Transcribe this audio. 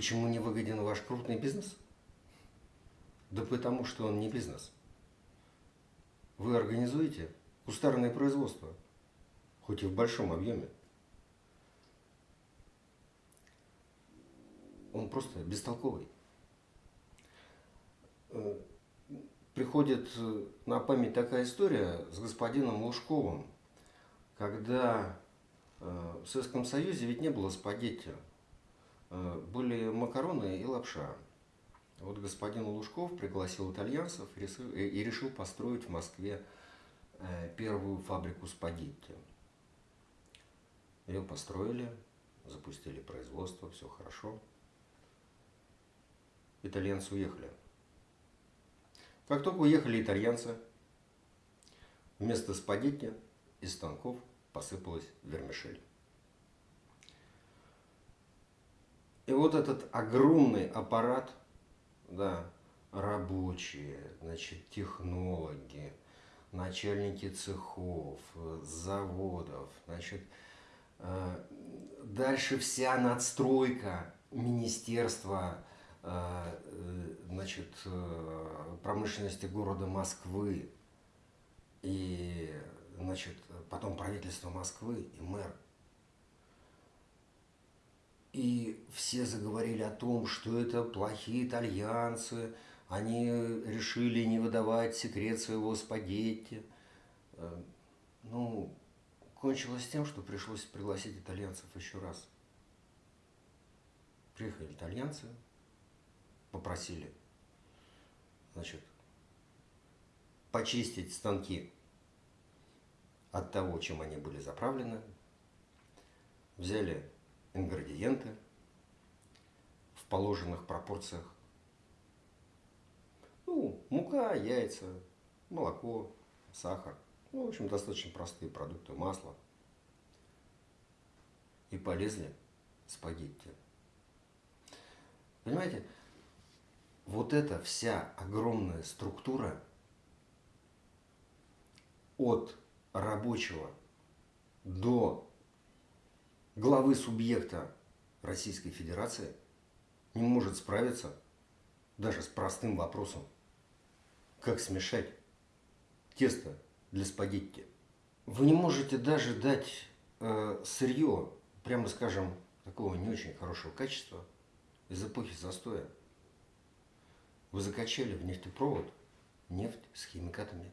Почему не выгоден ваш крупный бизнес? Да потому что он не бизнес. Вы организуете кустарное производство, хоть и в большом объеме. Он просто бестолковый. Э, приходит э, на память такая история с господином Лужковым, когда э, в Советском Союзе ведь не было спагетти, были макароны и лапша. Вот господин Лужков пригласил итальянцев и решил построить в Москве первую фабрику спагетти. Ее построили, запустили производство, все хорошо. Итальянцы уехали. Как только уехали итальянцы, вместо спагетти из станков посыпалась вермишель. И вот этот огромный аппарат, да, рабочие, значит, технологи, начальники цехов, заводов, значит, э, дальше вся надстройка министерства Э, значит, э, промышленности города Москвы и значит, потом правительство Москвы и мэр. И все заговорили о том, что это плохие итальянцы, они решили не выдавать секрет своего спагетти. Э, ну, кончилось тем, что пришлось пригласить итальянцев еще раз. Приехали итальянцы, попросили, значит, почистить станки от того, чем они были заправлены. Взяли ингредиенты в положенных пропорциях. Ну, мука, яйца, молоко, сахар. Ну, в общем, достаточно простые продукты, масло. И полезли спагетти. Понимаете, вот эта вся огромная структура от рабочего до главы субъекта Российской Федерации не может справиться даже с простым вопросом, как смешать тесто для спагетти. Вы не можете даже дать э, сырье, прямо скажем, такого не очень хорошего качества из эпохи застоя. Вы закачали в нефтепровод нефть с химикатами